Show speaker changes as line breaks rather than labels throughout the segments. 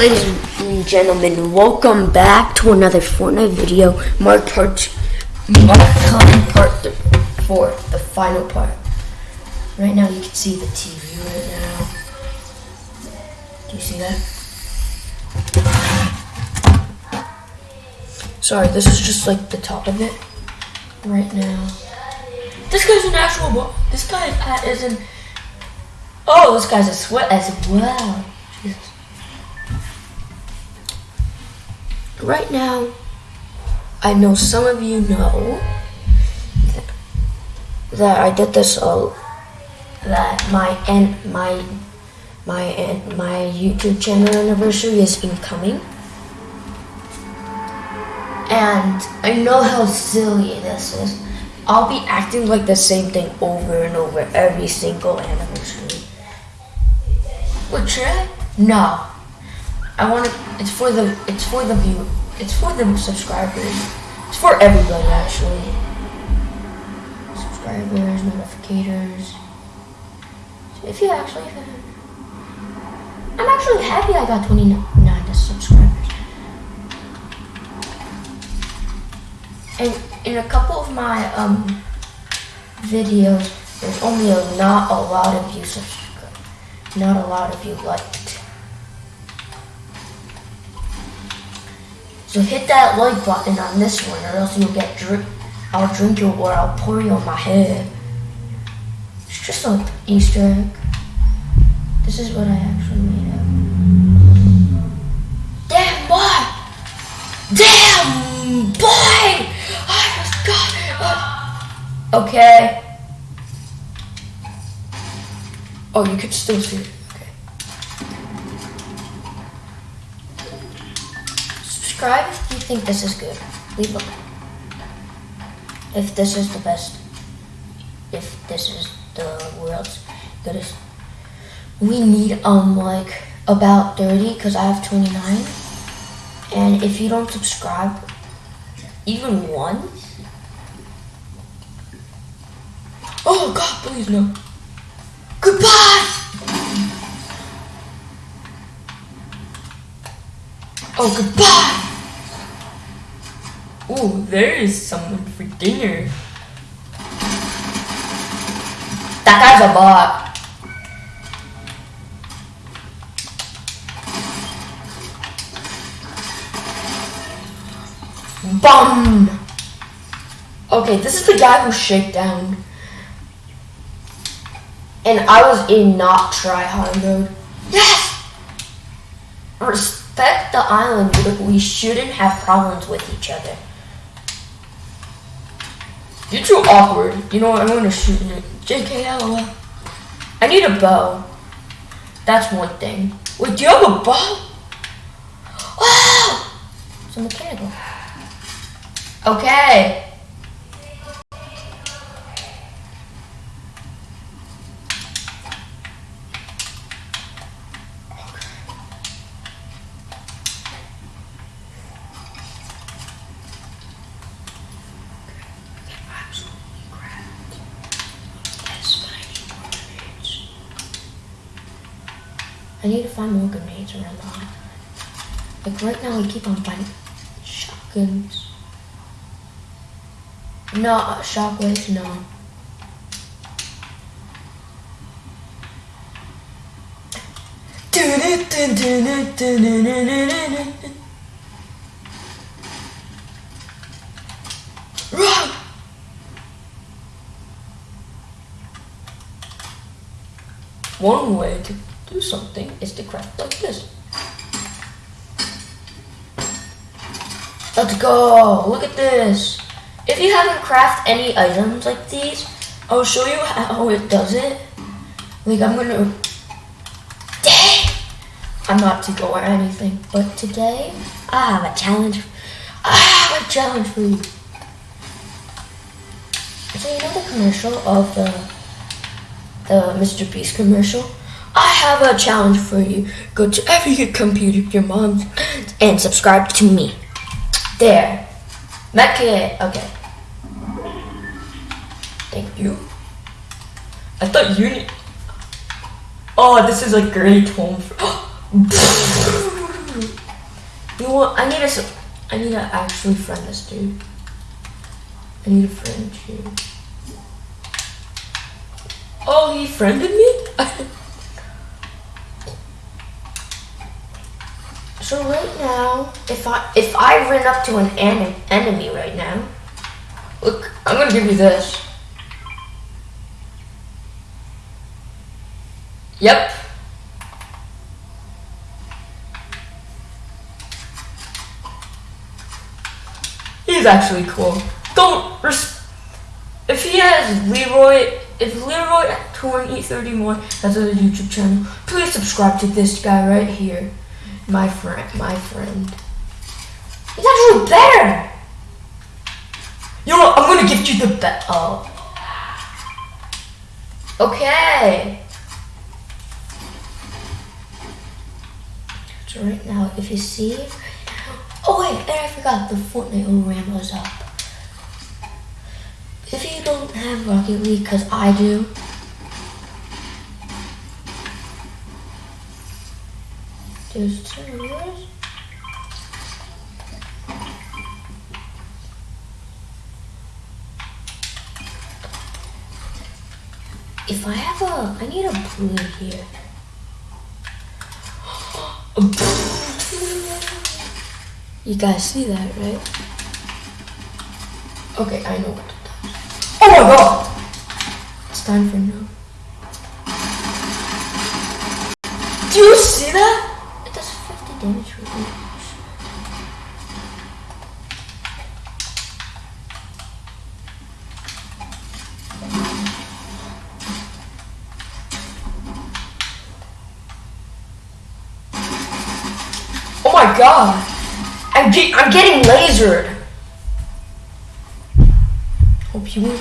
Ladies and gentlemen, welcome back to another Fortnite video. Mark part, Mark part th- four, the final part. Right now, you can see the TV right now. Do you see that? Sorry, this is just like the top of it. Right now, this guy's an actual. This hat is an. Oh, this guy's a sweat as well. Jesus. Right now, I know some of you know that I did this. Uh, that my and my my and my YouTube channel anniversary is incoming, and I know how silly this is. I'll be acting like the same thing over and over every single anniversary. But should I? No. I want to. It's for the. It's for the view. It's for the subscribers. It's for everybody actually. Subscribers, notificators. If you actually, I'm actually happy I got 29 subscribers. And in a couple of my um videos, there's only a not a lot of you subscribe. Not a lot of you liked. So hit that like button on this one, or else you'll get drink. I'll drink you, or I'll pour you on my head. It's just an Easter egg. This is what I actually made up. Damn boy! Damn boy! I got it. Okay. Oh, you could still see it. Okay. Subscribe if you think this is good. Leave a like. If this is the best. If this is the world's goodest. We need um like about 30 because I have 29. And if you don't subscribe, even once. Oh God, please no. Goodbye. Oh, goodbye! Oh, there is someone for dinner. That guy's a bot. Bum! Okay, this is the guy who shake down. And I was in not try hard mode. Yes! Respect the island. We shouldn't have problems with each other. You're too awkward. You know what? I'm gonna shoot you. JK LOL. I need a bow. That's one thing. Wait, do you have a bow? Oh! It's a mechanical. Okay. absolutely grabbed. Yes, but I need more grenades. I need to find more grenades around the island. Like right now, I keep on finding shotguns. No, uh, shockwaves, no. Run! One way to do something is to craft like this. Let's go! Look at this! If you haven't crafted any items like these, I'll show you how it does it. Like I'm gonna... Dang! I'm not to go or anything, but today I have a challenge. I have a challenge for you. So you know the commercial of the the Mr. Beast commercial? I have a challenge for you. Go to every computer, your mom's, and subscribe to me. There. Medkit. Okay. Thank you. I thought you need. Oh, this is a great home. For... You want? I need s- I need to actually friend this dude. I need a friend you. Oh, he friended me. so right now, if I if I run up to an en- enemy right now, look, I'm gonna give you this. Yep. He's actually cool. Don't res- if he has Leroy, if Leroy thirty one has a YouTube channel, please subscribe to this guy right here, my friend, my friend. He's actually better. You know, what? I'm gonna give you the bet. Oh. Okay. So right now, if you see, oh wait, and I forgot the Fortnite overram was up. If you don't have Rocket League, cause I do, there's. If I have a, I need a blue here. You guys see that, right? Okay, I know what it does. Oh my god! It's time for no. Do you see that? It does 50 damage. Oh my god! I'm, ge- I'm getting lasered! Hope you win.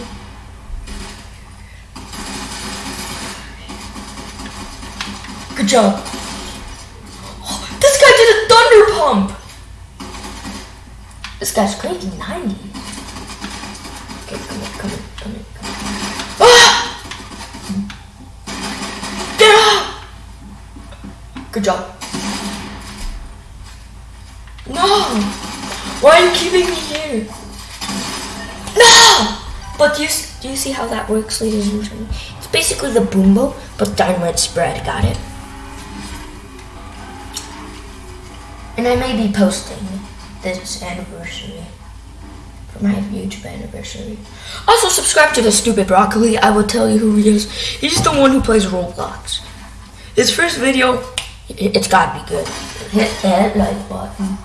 Good job. This guy's crazy 90. Okay, come in, come in, come in, come in. Ah! Good job. No! Why are you keeping me here? No! But do you, do you see how that works, ladies and gentlemen? It's basically the Boom Bow, but dynamite spread. Got it? And I may be posting this anniversary for my YouTube anniversary. Also, subscribe to the stupid broccoli. I will tell you who he is. He's the one who plays Roblox. His first video, it's gotta be good. Hit that like button.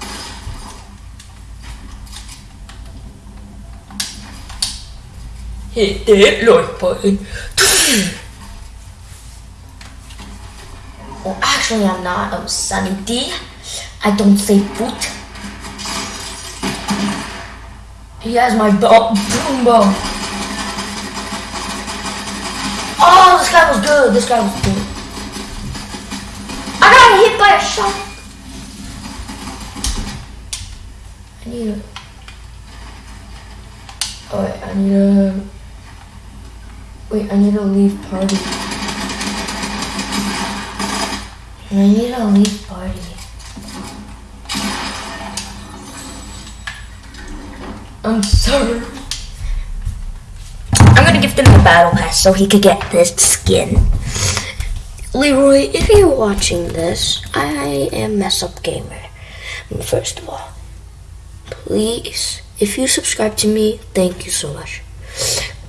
Hit that like button. Well, actually, I'm not. I'm Sunny D. I don't say foot. He has my bo- oh, boom bow. Oh, this guy was good. This guy was good. I got hit by a shot. I need a. Oh wait, I need a. Wait, I need to leave party. I need to leave party. Um, I'm sorry. I'm gonna give him the battle pass so he could get this skin. Leroy, if you're watching this, I am mess up gamer. First of all, please, if you subscribe to me, thank you so much.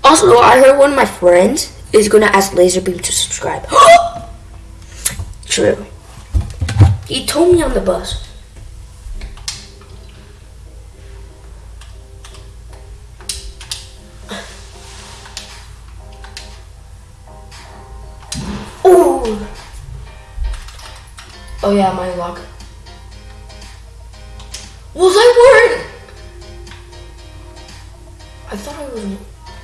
Also, I heard one of my friends is gonna ask Lazarbeam to subscribe. True. He told me on the bus. Oh yeah, my luck. Was I wearing? I thought I was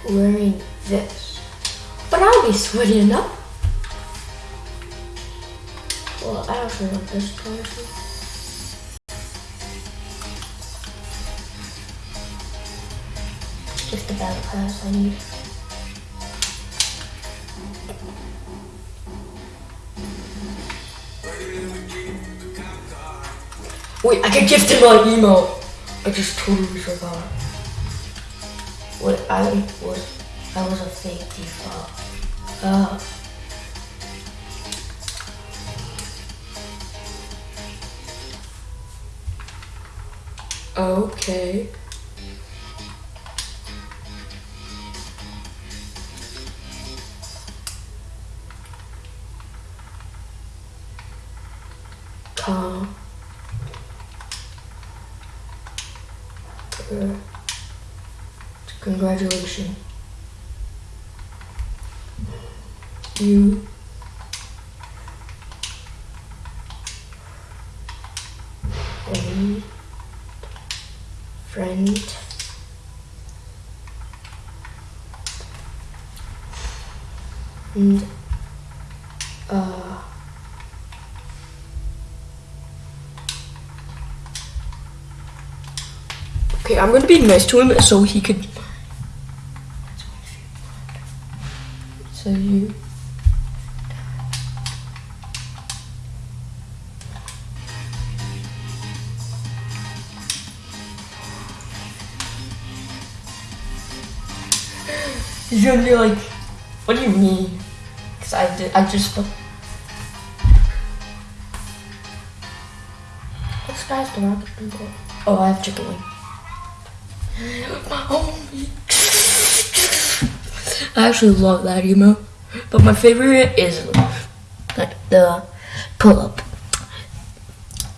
wearing this, but I'll be sweaty enough. Well, I don't know want this person. Just the battle pass I need. Wait, I can gift him my email. I just totally forgot. Wait, I was I was a fake default. Uh Okay. Congratulations. You a friend and uh Okay, I'm gonna be nice to him so he could So you You're gonna be like, what do you mean? Cause I did, I just. What's guys the rocket people? Oh, I have chicken wing. Oh, My homie. I actually love that emo, but my favorite is like the pull up.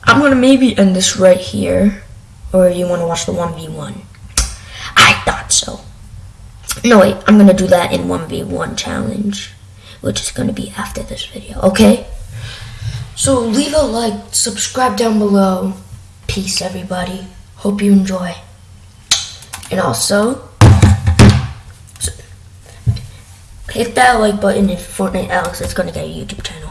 I'm gonna maybe end this right here, or you want to watch the one v one? I thought so. No, wait, I'm gonna do that in 1v1 challenge, which is gonna be after this video, okay? So leave a like, subscribe down below. Peace, everybody. Hope you enjoy. And also, hit that like button if Fortnite Alex is gonna get a YouTube channel.